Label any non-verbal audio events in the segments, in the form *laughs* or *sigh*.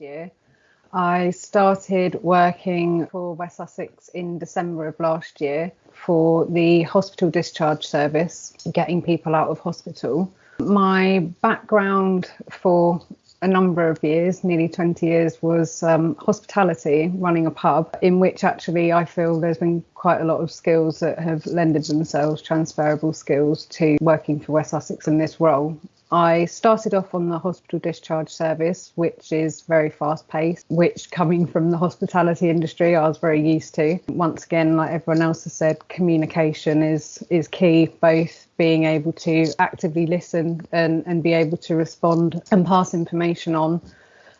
year. I started working for West Sussex in December of last year for the hospital discharge service, getting people out of hospital. My background for a number of years, nearly 20 years, was um, hospitality, running a pub, in which actually I feel there's been quite a lot of skills that have lended themselves, transferable skills, to working for West Sussex in this role. I started off on the hospital discharge service, which is very fast paced, which coming from the hospitality industry, I was very used to. Once again, like everyone else has said, communication is is key, both being able to actively listen and, and be able to respond and pass information on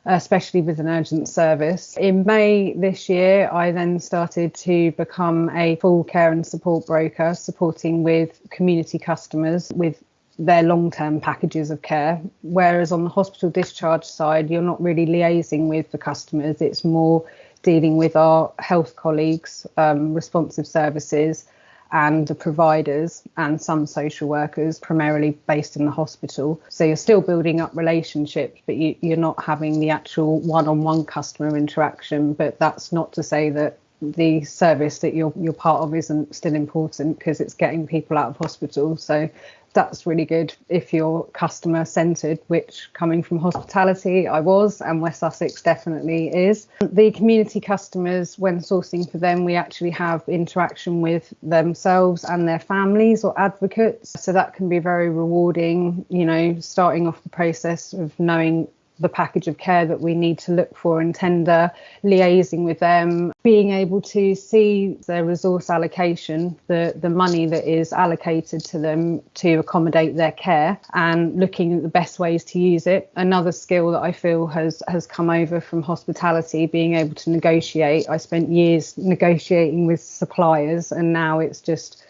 especially with an urgent service. In May this year, I then started to become a full care and support broker, supporting with community customers with their long term packages of care. Whereas on the hospital discharge side, you're not really liaising with the customers, it's more dealing with our health colleagues, um, responsive services, and the providers and some social workers, primarily based in the hospital. So you're still building up relationships, but you, you're not having the actual one on one customer interaction. But that's not to say that the service that you're you're part of isn't still important because it's getting people out of hospital. So that's really good if you're customer centered, which coming from hospitality, I was, and West Sussex definitely is. The community customers, when sourcing for them, we actually have interaction with themselves and their families or advocates. So that can be very rewarding, you know, starting off the process of knowing the package of care that we need to look for and tender, liaising with them, being able to see their resource allocation, the, the money that is allocated to them to accommodate their care and looking at the best ways to use it. Another skill that I feel has, has come over from hospitality, being able to negotiate. I spent years negotiating with suppliers and now it's just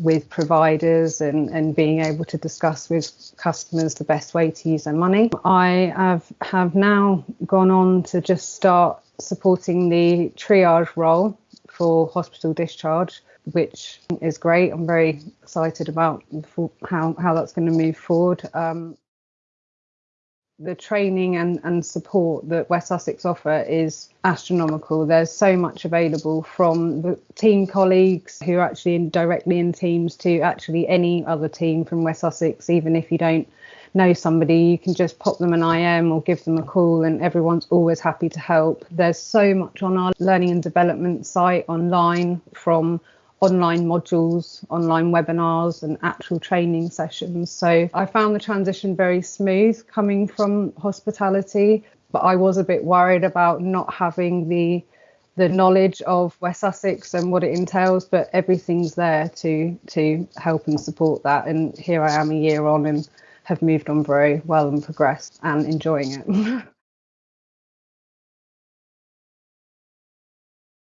with providers and, and being able to discuss with customers the best way to use their money. I have, have now gone on to just start supporting the triage role for hospital discharge, which is great. I'm very excited about how, how that's going to move forward. Um, the training and, and support that West Sussex offer is astronomical. There's so much available from the team colleagues who are actually in, directly in teams to actually any other team from West Sussex, even if you don't know somebody, you can just pop them an IM or give them a call, and everyone's always happy to help. There's so much on our learning and development site online from online modules, online webinars, and actual training sessions. So I found the transition very smooth coming from hospitality, but I was a bit worried about not having the the knowledge of West Sussex and what it entails, but everything's there to to help and support that. And here I am a year on and have moved on very well and progressed and enjoying it. *laughs*